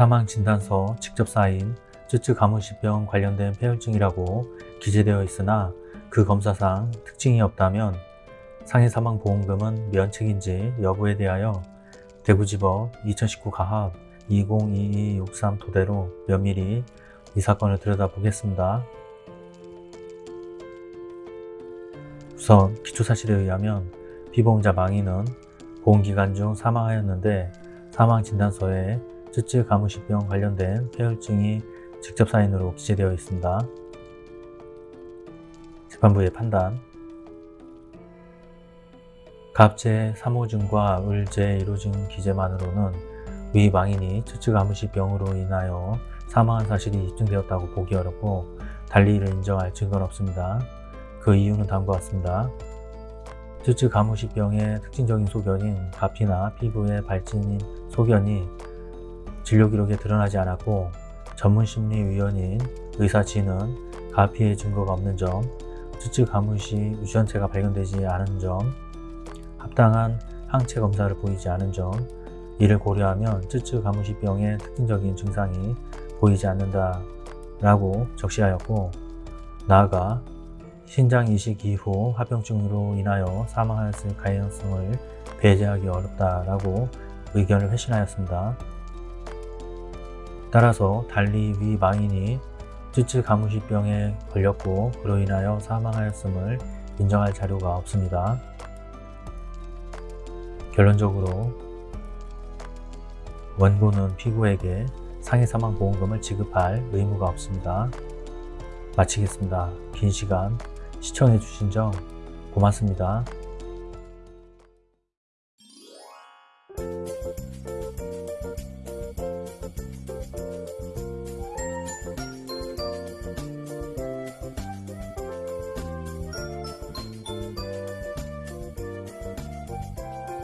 사망진단서 직접 사인 쯔쯔 가무시병 관련된 폐혈증이라고 기재되어 있으나 그 검사상 특징이 없다면 상해사망보험금은 면책인지 여부에 대하여 대구지법 2019 가합 202263 토대로 면밀히 이 사건을 들여다보겠습니다. 우선 기초사실에 의하면 피보험자 망인은 보험기간 중 사망하였는데 사망진단서에 쯔쯔 가무시병 관련된 폐혈증이 직접 사인으로 기재되어 있습니다. 재판부의 판단 갑제 3호증과 을제 1호증 기재만으로는 위 망인이 쯔쯔 가무시병으로 인하여 사망한 사실이 입증되었다고 보기 어렵고 달리 이를 인정할 증거는 없습니다. 그 이유는 다음과 같습니다. 쯔쯔 가무시병의 특징적인 소견인 가피나 피부의 발진인 소견이 진료 기록에 드러나지 않았고 전문심리위원인 의사진은 가피의 증거가 없는 점, 쯔쯔 가무시 유전체가 발견되지 않은 점, 합당한 항체 검사를 보이지 않은 점, 이를 고려하면 쯔쯔 가무시 병의 특징적인 증상이 보이지 않는다 라고 적시하였고 나아가 신장 이식 이후 합병증으로 인하여 사망하였을 가능성을 배제하기 어렵다 라고 의견을 회신하였습니다. 따라서 달리 위 망인이 쯔쯔 가무시병에 걸렸고 그로 인하여 사망하였음을 인정할 자료가 없습니다. 결론적으로 원고는 피고에게 상해사망보험금을 지급할 의무가 없습니다. 마치겠습니다. 긴 시간 시청해 주신 점 고맙습니다.